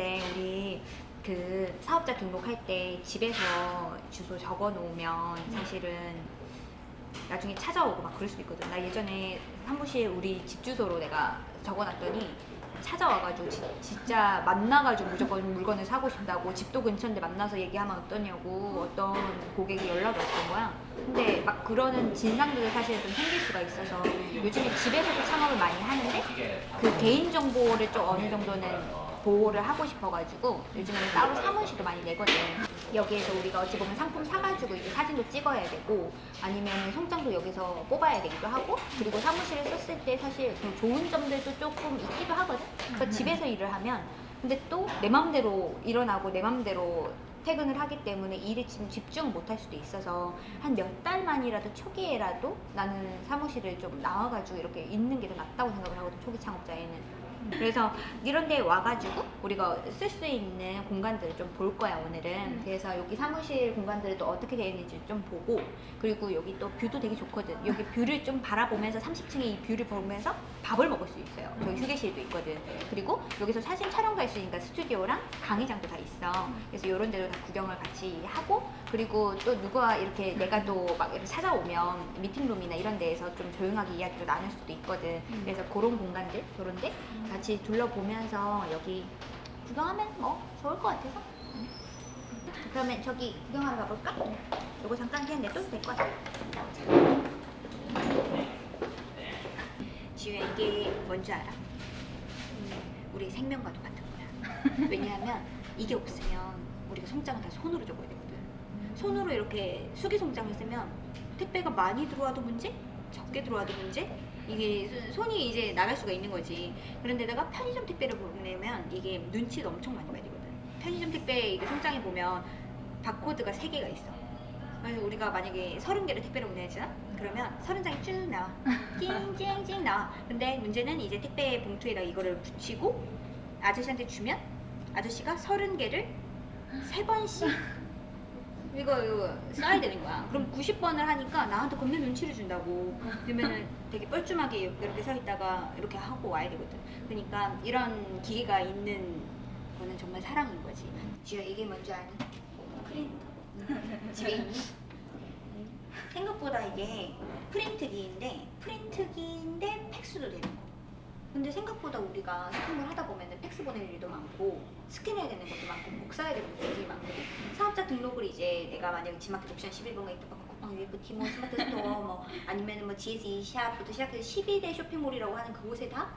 근데 우리 그 사업자 등록할 때 집에서 주소 적어 놓으면 사실은 나중에 찾아오고 막 그럴 수도 있거든. 나 예전에 사무실 우리 집 주소로 내가 적어 놨더니 찾아와가지고 지- 진짜 만나가지고 무조건 물건을 사고 싶다고 집도 근처인데 만나서 얘기하면 어떠냐고 어떤 고객이 연락이 왔던 거야. 근데 막 그러는 진상들이 사실 좀 생길 수가 있어서 요즘에 집에서도 창업을 많이 하는데 그 개인 정보를 좀 어느 정도는 보호를 하고 싶어가지고 요즘에는 따로 사무실도 많이 내거든. 여기에서 우리가 어찌 보면 상품 사가지고 이제 사진도 찍어야 되고 아니면 송장도 여기서 뽑아야 되기도 하고 그리고 사무실을 썼을 때 사실 좀 좋은 점들도 조금 있기도 하거든. 그러니까 집에서 일을 하면 근데 또 내 맘대로 일어나고 내 맘대로 퇴근을 하기 때문에 일에 지금 집중을 못할 수도 있어서 한 몇 달만이라도 초기에라도 나는 사무실을 좀 나와가지고 이렇게 있는 게 더 낫다고 생각을 하거든 초기 창업자에는 그래서 이런 데 와가지고 우리가 쓸 수 있는 공간들을 좀 볼 거야 오늘은. 그래서 여기 사무실 공간들을 또 어떻게 되어 있는지 좀 보고 그리고 여기 또 뷰도 되게 좋거든. 여기 뷰를 좀 바라보면서 30층에 이 뷰를 보면서 밥을 먹을 수 있어요. 저기 휴게실도 있거든. 그리고 여기서 사진 촬영도 할 수 있으니까 스튜디오랑 강의장도 다 있어. 그래서 이런 데도 다 구경을 같이 하고 그리고 또 누가 이렇게 내가 또 막 이렇게 찾아오면 미팅룸이나 이런 데에서 좀 조용하게 이야기를 나눌 수도 있거든. 그래서 그런 공간들 그런 데 같이 둘러보면서 여기 구경하면 뭐 좋을 것 같아서. 그러면 저기 구경하러 가볼까? 요거 잠깐 그냥 냅둬도 될 것 같아 지우야 이게 뭔지 알아? 음, 우리 생명과도 같은 거야. 왜냐하면 이게 없으면 우리가 송장을 다 손으로 적어야 되거든 손으로 이렇게 수기 송장을 쓰면 택배가 많이 들어와도 문제? 적게 들어와도 문제? 이게 소- 손이 이제 나갈 수가 있는 거지. 그런데다가 편의점 택배를 보내면 이게 눈치를 엄청 많이 봐야 되거든. 편의점 택배 이게 송장에 보면 바코드가 3개가 있어. 그래서 우리가 만약에 30개를 택배를 보내잖아 그러면 30장이 쭉 나와. 찡찡찡 나와. 근데 문제는 이제 택배 봉투에다 이거를 붙이고 아저씨한테 주면 아저씨가 30개를 3번씩 이거, 이거 써야 되는 거야. 그럼 90번을 하니까 나한테 겁나 눈치를 준다고. 그러면은 되게 뻘쭘하게 이렇게 서 있다가 이렇게 하고 와야 되거든. 그러니까 이런 기계가 있는 거는 정말 사랑인 거지. 지효 이게 뭔지 아니? 프린터. 집에 있니? 생각보다 이게 프린트 근데 생각보다 우리가 쇼핑을 하다 보면 팩스 보낼 일도 많고 스캔해야 되는 것도 많고 복사해야 되는 것도 많고. 사업자 등록을 이제 내가 만약에 지마켓 옥션 11번가 있다 쿠팡 위메프 티몬 스마트 스토어 뭐 아니면 뭐 GS 샵부터 시작해서 12대 쇼핑몰이라고 하는 그곳에 다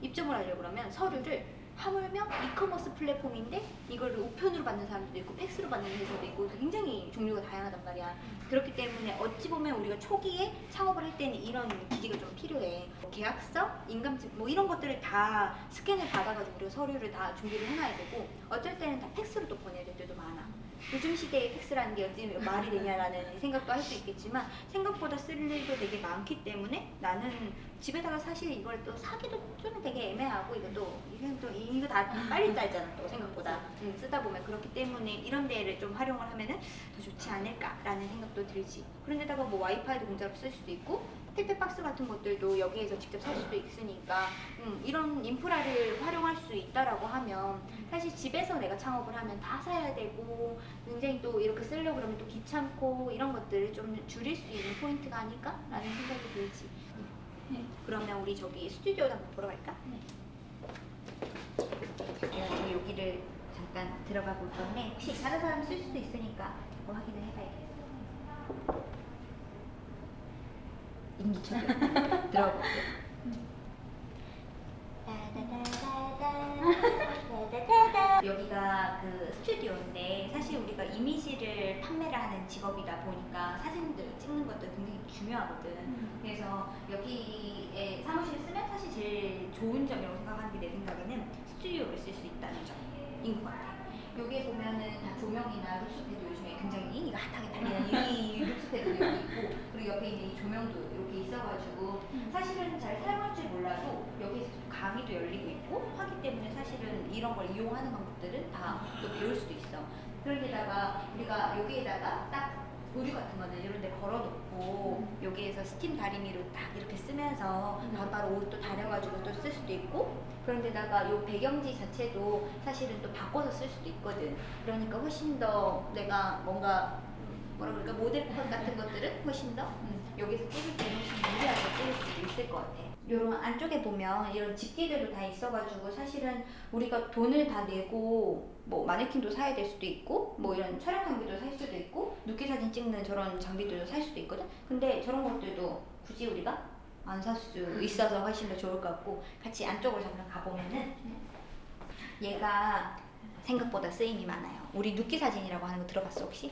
입점을 하려고 그러면 서류를 하물며 이커머스 플랫폼인데 이거를 우편으로 받는 사람도 있고 팩스로 받는 회사도 있고 굉장히 종류가 다양하단 말이야. 그렇기 때문에 어찌 보면 우리가 초기에 창업을 할 때는 이런 기기가 좀 필요해. 뭐 계약서, 인감증 뭐 이런 것들을 다 스캔을 받아가지고 우리가 서류를 다 준비를 해놔야 되고 어쩔 때는 다 팩스로 또 보내야 될 때도 많아 요즘 시대에 팩스라는 게 어찌 말이 되냐라는 생각도 할 수 있겠지만 생각보다 쓸 일도 되게 많기 때문에 나는 집에다가 사실 이걸 또 사기도 좀 되게 애매하고 이것도 이건 또 이거 다 빨리 짜잖아 또 생각보다. 음, 쓰다 보면 그렇기 때문에 이런 데를 좀 활용을 하면은 더 좋지 않을까라는 생각도 들지. 그런데다가 뭐 와이파이도 공짜로 쓸 수도 있고 택배 박스 같은 것들도 여기에서 직접 살 수도 있으니까 음, 이런 인프라를 활용할 수 있다라고 하면 사실 집에서 내가 창업을 하면 다 사야 되고 굉장히 또 이렇게 쓰려고 그러면 또 귀찮고 이런 것들을 좀 줄일 수 있는 포인트가 아닐까 라는 생각이 들지 네. 그러면 우리 저기 스튜디오도 한번 보러 갈까? 제가 저기 여기를 잠깐 들어가 볼 건데 혹시 다른 사람 쓸 수도 있으니까 그거 확인을 해봐야겠어 인기척이 들어가 볼게요 여기가 그 스튜디오인데 사실 우리가 이미지를 판매를 하는 직업이다 보니까 사진들 찍는 것도 굉장히 중요하거든. 그래서 여기에 사무실 쓰면 사실 제일 좋은 점이라고 생각하는 게 내 생각에는 스튜디오를 쓸 수 있다는 점인 것 같아. 여기에 보면은 다 조명이나 룩스패드 요즘에 굉장히 이거 핫하게 달리는 이 룩스패드도 여기 옆에 이제 이 조명도 이렇게 있어가지고 사실은 잘 사용할 줄 몰라도 여기서 강의도 열리고 있고 하기 때문에 사실은 이런 걸 이용하는 방법들은 다 또 배울 수도 있어. 그런데다가 우리가 여기에다가 딱 의류 같은 거는 이런 데 걸어놓고 여기에서 스팀 다리미로 딱 이렇게 쓰면서 음. 바로바로 옷도 다려가지고 또 쓸 수도 있고 그런데다가 요 배경지 자체도 사실은 또 바꿔서 쓸 수도 있거든 그러니까 훨씬 더 내가 뭔가 뭐라 그럴까? 모델컷 같은 것들은 훨씬 더 음, 여기서 찍을 때 훨씬 유리하게 찍을 수도 있을 것 같아. 요런 안쪽에 보면 이런 집기들도 다 있어가지고 사실은 우리가 돈을 다 내고 뭐 마네킹도 사야 될 수도 있고 뭐 이런 촬영 장비도 살 수도 있고 눕기 사진 찍는 저런 장비들도 살 수도 있거든? 근데 저런 것들도 굳이 우리가 안 살 수 있어서 훨씬 더 좋을 것 같고 같이 안쪽으로 잠깐 가보면은 얘가 생각보다 쓰임이 많아요. 우리 눕기 사진이라고 하는 거 들어봤어 혹시?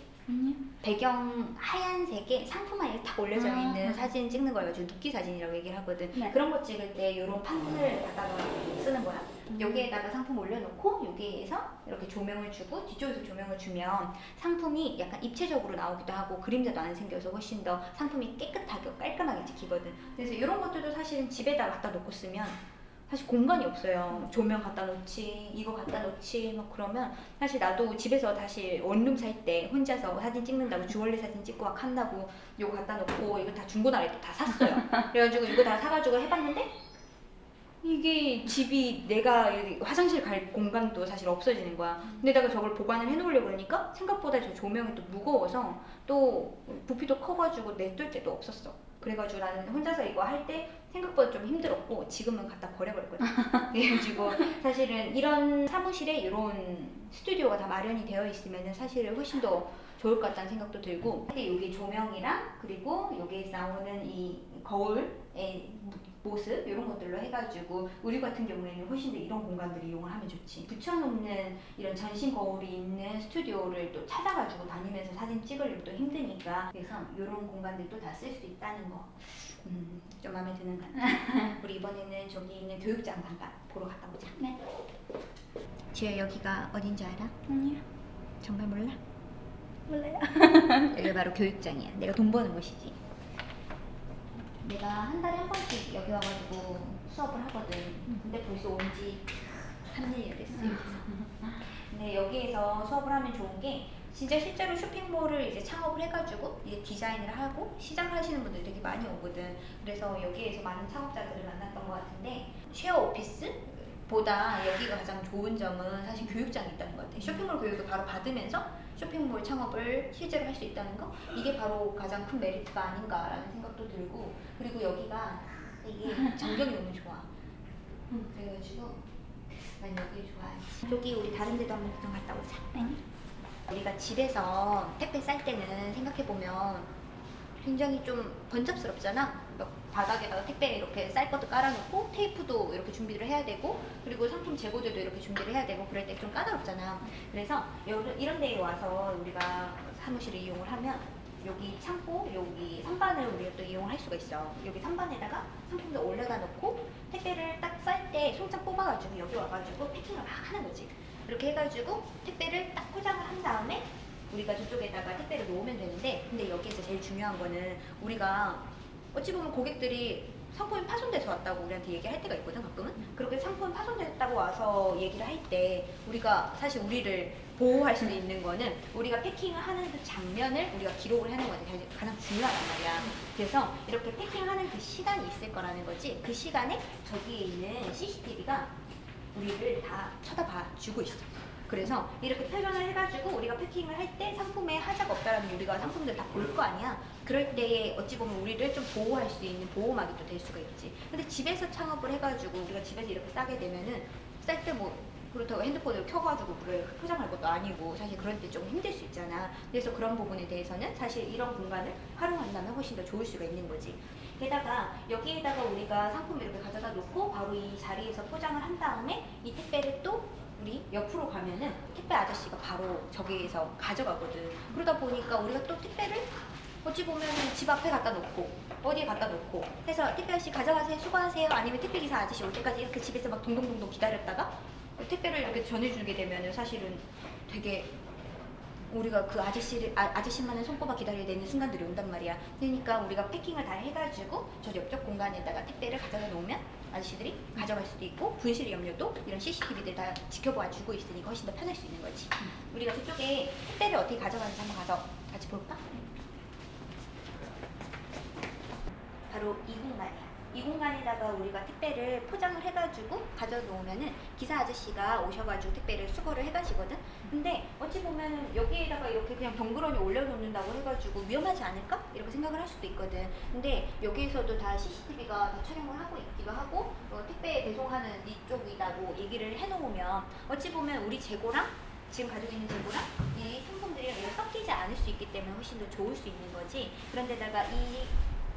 배경 하얀색에 상품화에 탁 올려져 아. 있는 사진 찍는 걸 가지고 눕기 사진이라고 얘기를 하거든. 네. 그런 거 찍을 때 이런 판을 갖다가 쓰는 거야. 음. 여기에다가 상품 올려놓고 여기에서 이렇게 조명을 주고 뒤쪽에서 조명을 주면 상품이 약간 입체적으로 나오기도 하고 그림자도 안 생겨서 훨씬 더 상품이 깨끗하게 깔끔하게 찍히거든. 그래서 이런 것들도 사실은 집에다 갖다 놓고 쓰면 사실 공간이 없어요. 조명 갖다 놓지, 이거 갖다 놓지, 막 그러면 사실 나도 집에서 다시 원룸 살 때 혼자서 사진 찍는다고 주얼리 사진 찍고 막 한다고 이거 갖다 놓고 이거 다 중고나라에 또 다 샀어요. 그래가지고 이거 다 사가지고 해봤는데 이게 집이 내가 화장실 갈 공간도 사실 없어지는 거야. 근데다가 저걸 보관을 해놓으려고 그러니까 생각보다 저 조명이 또 무거워서 또 부피도 커가지고 냅둘 데도 없었어. 그래가지고 나는 혼자서 이거 할 때 생각보다 좀 힘들었고 지금은 갖다 버려버렸거든. 그래가지고 사실은 이런 사무실에 이런 스튜디오가 다 마련이 되어 있으면 사실은 훨씬 더 좋을 것 같다는 생각도 들고 근데 여기 조명이랑 그리고 여기에서 나오는 이 거울의 모습 이런 것들로 해가지고 우리 같은 경우에는 훨씬 더 이런 공간들을 이용을 하면 좋지 붙여놓는 이런 전신 거울이 있는 스튜디오를 또 찾아가지고 다니면서 사진 찍으려면 또 힘드니까 그래서 이런 공간들도 다 쓸 수 있다는 거 음, 좀 마음에 드는 것 같아 우리 이번에는 저기 있는 교육장 잠깐 보러 갔다 오자 네. 지혜 여기가 어딘지 알아? 아니요. 정말 몰라? 몰라요. 여기가 바로 교육장이야. 내가 돈 버는 곳이지. 내가 한 달에 한 번씩 여기 와가지고 수업을 하거든. 근데 벌써 온 지 3년이 됐어. 여기서. 근데 여기에서 수업을 하면 좋은 게 진짜 실제로 쇼핑몰을 이제 창업을 해가지고 이제 디자인을 하고 시작을 하시는 분들이 되게 많이 오거든. 그래서 여기에서 많은 창업자들을 만났던 것 같은데 쉐어 오피스 보다 여기가 가장 좋은 점은 사실 교육장이 있다는 것 같아. 쇼핑몰 교육을 바로 받으면서 쇼핑몰 창업을 실제로 할 수 있다는 거 이게 바로 가장 큰 메리트가 아닌가라는 생각도 들고 그리고 여기가 이게 전경이 너무 좋아. 그래가지고 난 여기 좋아해. 저기 우리 다른 데도 한번 구경 갔다 오자. 네. 우리가 집에서 택배 쌀 때는 생각해 보면 굉장히 좀 번잡스럽잖아. 막 바닥에다가 택배 이렇게 쌀 것도 깔아놓고 테이프도 이렇게 준비를 해야 되고 그리고 상품 재고들도 이렇게 준비를 해야 되고 그럴 때 좀 까다롭잖아. 그래서 이런 데에 와서 우리가 사무실을 이용을 하면 여기 창고, 여기 선반을 우리가 또 이용할 수가 있어. 여기 선반에다가 상품도 올려다 놓고 택배를 딱 쌀 때 송장 뽑아가지고 여기 와가지고 패킹을 막 하는 거지. 이렇게 해가지고 택배를 딱 포장을 한 다음에 우리가 저쪽에다가 택배를 놓으면 되는데 근데 여기에서 제일 중요한 거는 우리가 어찌 보면 고객들이 상품이 파손돼서 왔다고 우리한테 얘기할 때가 있거든 가끔은? 그렇게 상품이 파손됐다고 와서 얘기를 할 때 우리가 사실 우리를 보호할 수 있는 거는 우리가 패킹을 하는 그 장면을 우리가 기록을 하는 거가 되게 가장 중요하단 말이야. 그래서 이렇게 패킹하는 그 시간이 있을 거라는 거지. 그 시간에 저기에 있는 CCTV가 우리를 다 쳐다봐 주고 있어 그래서 이렇게 표현을 해가지고 우리가 패킹을 할 때 상품에 하자가 없다라는 우리가 상품들 다 볼 거 아니야. 그럴 때에 어찌 보면 우리를 좀 보호할 수 있는 보호막이 또 될 수가 있지. 근데 집에서 창업을 해가지고 우리가 집에서 이렇게 싸게 되면은 쌀 때 뭐 그렇다고 핸드폰을 켜가지고 그걸 포장할 것도 아니고 사실 그럴 때 좀 힘들 수 있잖아. 그래서 그런 부분에 대해서는 사실 이런 공간을 활용한다면 훨씬 더 좋을 수가 있는 거지. 게다가 여기에다가 우리가 상품을 이렇게 가져다 놓고 바로 이 자리에서 포장을 한 다음에 이 택배를 또 우리 옆으로 가면은 택배 아저씨가 바로 저기에서 가져가거든. 그러다 보니까 우리가 또 택배를 어찌 보면은 집 앞에 갖다 놓고 어디에 갖다 놓고 해서 택배 아저씨 가져가세요 수고하세요 아니면 택배 기사 아저씨 올 때까지 이렇게 집에서 막 동동동동 기다렸다가 택배를 이렇게 전해주게 되면은 사실은 되게 우리가 그 아저씨를 아, 아저씨만을 손꼽아 기다려야 되는 순간들이 온단 말이야. 그러니까 우리가 패킹을 다 해가지고 저 옆쪽 공간에다가 택배를 가져다 놓으면 아저씨들이 가져갈 수도 있고 분실 염료도 이런 CCTV들 다 지켜봐 주고 있으니까 훨씬 더 편할 수 있는 거지 음. 우리가 그쪽에 택배를 어떻게 가져가는지 한번 가서 같이 볼까? 네. 바로 이 공간이야 이 공간에다가 우리가 택배를 포장을 해가지고 가져놓으면은 기사 아저씨가 오셔가지고 택배를 수거를 해가시거든. 근데 어찌 보면은 여기에다가 이렇게 그냥 덩그러니 올려놓는다고 해가지고 위험하지 않을까? 이렇게 생각을 할 수도 있거든. 근데 여기에서도 다 CCTV가 다 촬영을 하고 있기도 하고 어, 택배 배송하는 이쪽이라고 얘기를 해놓으면 어찌 보면 우리 재고랑 지금 가지고 있는 재고랑 이 상품들이랑 이렇게 섞이지 않을 수 있기 때문에 훨씬 더 좋을 수 있는 거지. 그런데다가 이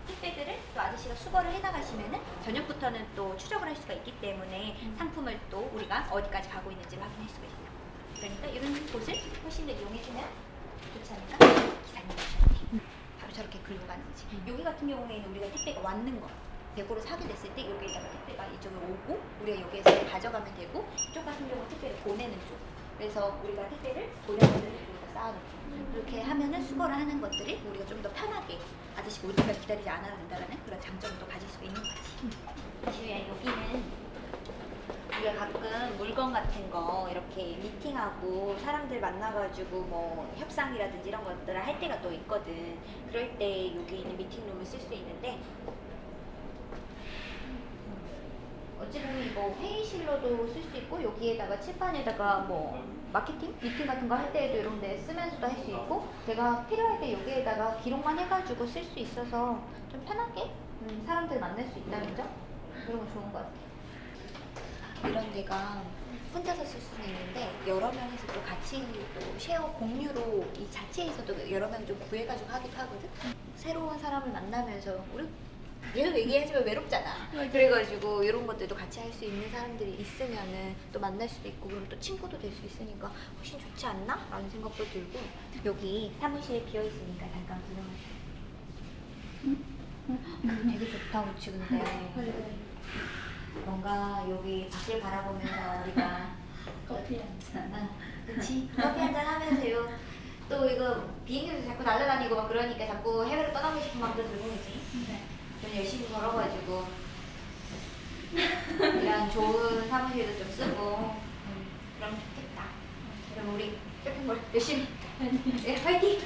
택배들을 또 아저씨가 수거를 해나가시면은 저녁부터는 또 추적을 할 수가 있기 때문에 상품을 또 우리가 어디까지 가고 있는지 확인할 수가 있어요. 그러니까 이런 곳을 훨씬 더 이용해주면 좋지 않을까? 기사님 오셨네. 바로 저렇게 긁고 가는 거지. 여기 같은 경우에는 우리가 택배가 왔는 거. 대고로 사게 됐을 때 여기에다가 택배가 이쪽으로 오고 우리가 여기에서 가져가면 되고 이쪽 같은 경우 택배를 보내는 쪽. 그래서 우리가 택배를 보내는 여기다 쌓아놓고 이렇게 하면은 수거를 하는 것들이 우리가 좀 더 편하게 아저씨가 올 때까지 기다리지 않아도 된다는 그런 장점을 또 가질 수가 있는 거지. 지우야 여기는 우리가 가끔 물건 같은 거 이렇게 미팅하고 사람들 만나가지고 뭐 협상이라든지 이런 것들을 할 때가 또 있거든. 그럴 때 여기 있는 미팅룸을 쓸 수 있는데 어찌 보면 이거 회의실로도 쓸 수 있고 여기에다가 칠판에다가 뭐 마케팅 미팅 같은 거 할 때에도 이런 데 쓰면서도 할 수 있고 내가 필요할 때 여기에다가 기록만 해가지고 쓸 수 있어서 좀 편하게 음, 사람들 만날 수 있다는 점 이런 거 좋은 것 같아. 이런 데가 혼자서 쓸 수는 있는데 여러 명이서 또 같이 또 쉐어 공유로 이 자체에서도 여러 명 좀 구해가지고 하기도 하거든. 새로운 사람을 만나면서 우리 계속 얘기하지만 외롭잖아. 그래가지고 이런 것들도 같이 할 수 있는 사람들이 있으면은 또 만날 수도 있고 그리고 또 친구도 될 수 있으니까 훨씬 좋지 않나? 라는 생각도 들고 여기 사무실 비어 있으니까 잠깐 구경하세요. 되게 좋다 우치 근데. 뭔가 여기 밖을 바라보면서 우리가 커피 한잔. 아, 그치? 커피 한잔 하면서요. 또 이거 비행기에서 자꾸 날아다니고 막 그러니까 자꾸 해외로 떠나고 싶은 마음도 들고 그지. 네. 좀 열심히 벌어가지고 이런 좋은 사무실도 좀 쓰고 음, 그러면 좋겠다 그럼 우리 쇼핑몰 열심히 네, 화이팅!